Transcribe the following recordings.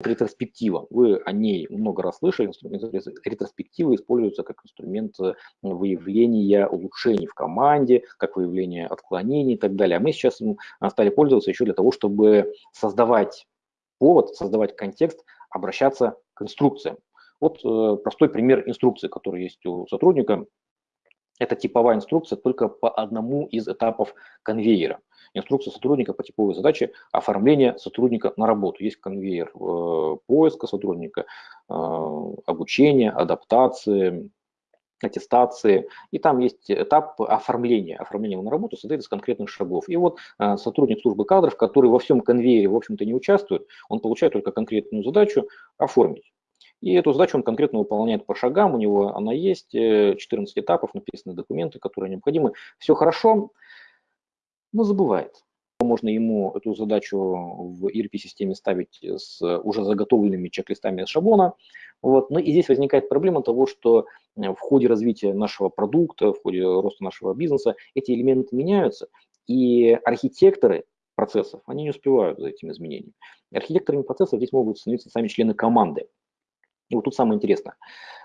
ретроспектива. Вы о ней много раз слышали. Ретроспективы используется как инструмент э, выявления улучшений в команде, как выявление отклонений и так далее. А мы сейчас стали пользоваться еще для того, чтобы создавать повод, создавать контекст, обращаться к инструкциям. Вот э, простой пример инструкции, который есть у сотрудника. Это типовая инструкция только по одному из этапов конвейера инструкция сотрудника по типовой задаче оформления сотрудника на работу. Есть конвейер э, поиска сотрудника, э, обучения, адаптации, аттестации, и там есть этап оформления. Оформление на работу состоит из конкретных шагов. И вот э, сотрудник службы кадров, который во всем конвейере, в общем-то, не участвует, он получает только конкретную задачу оформить. И эту задачу он конкретно выполняет по шагам, у него она есть, 14 этапов, написаны документы, которые необходимы. Все хорошо, но забывает. Можно ему эту задачу в ERP-системе ставить с уже заготовленными чек-листами из шаблона. Вот. Но и здесь возникает проблема того, что э, в ходе развития нашего продукта, в ходе роста нашего бизнеса эти элементы меняются, и архитекторы процессов, они не успевают за этими изменениями. Архитекторами процессов здесь могут становиться сами члены команды. И вот тут самое интересное.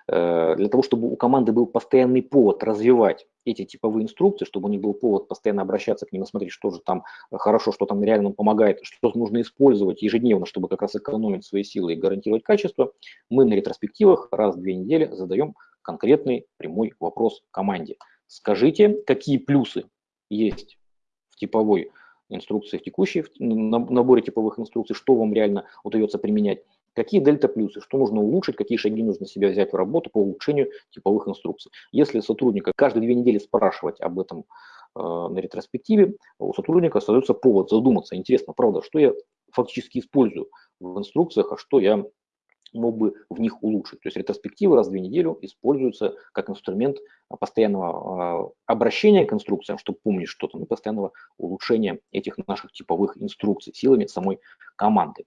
Э, для того, чтобы у команды был постоянный повод развивать эти типовые инструкции, чтобы у них был повод постоянно обращаться к ним и смотреть, что же там хорошо, что там реально помогает, что нужно использовать ежедневно, чтобы как раз экономить свои силы и гарантировать качество, мы на ретроспективах раз в две недели задаем конкретный прямой вопрос команде. Скажите, какие плюсы есть в типовой инструкции, в текущей в наборе типовых инструкций, что вам реально удается применять, Какие дельта-плюсы, что нужно улучшить, какие шаги нужно себя взять в работу по улучшению типовых инструкций. Если сотрудника каждые две недели спрашивать об этом э, на ретроспективе, у сотрудника остается повод задуматься, интересно, правда, что я фактически использую в инструкциях, а что я мог бы в них улучшить. То есть ретроспективы раз в две недели используются как инструмент постоянного э, обращения к инструкциям, чтобы помнить что-то, и постоянного улучшения этих наших типовых инструкций силами самой команды.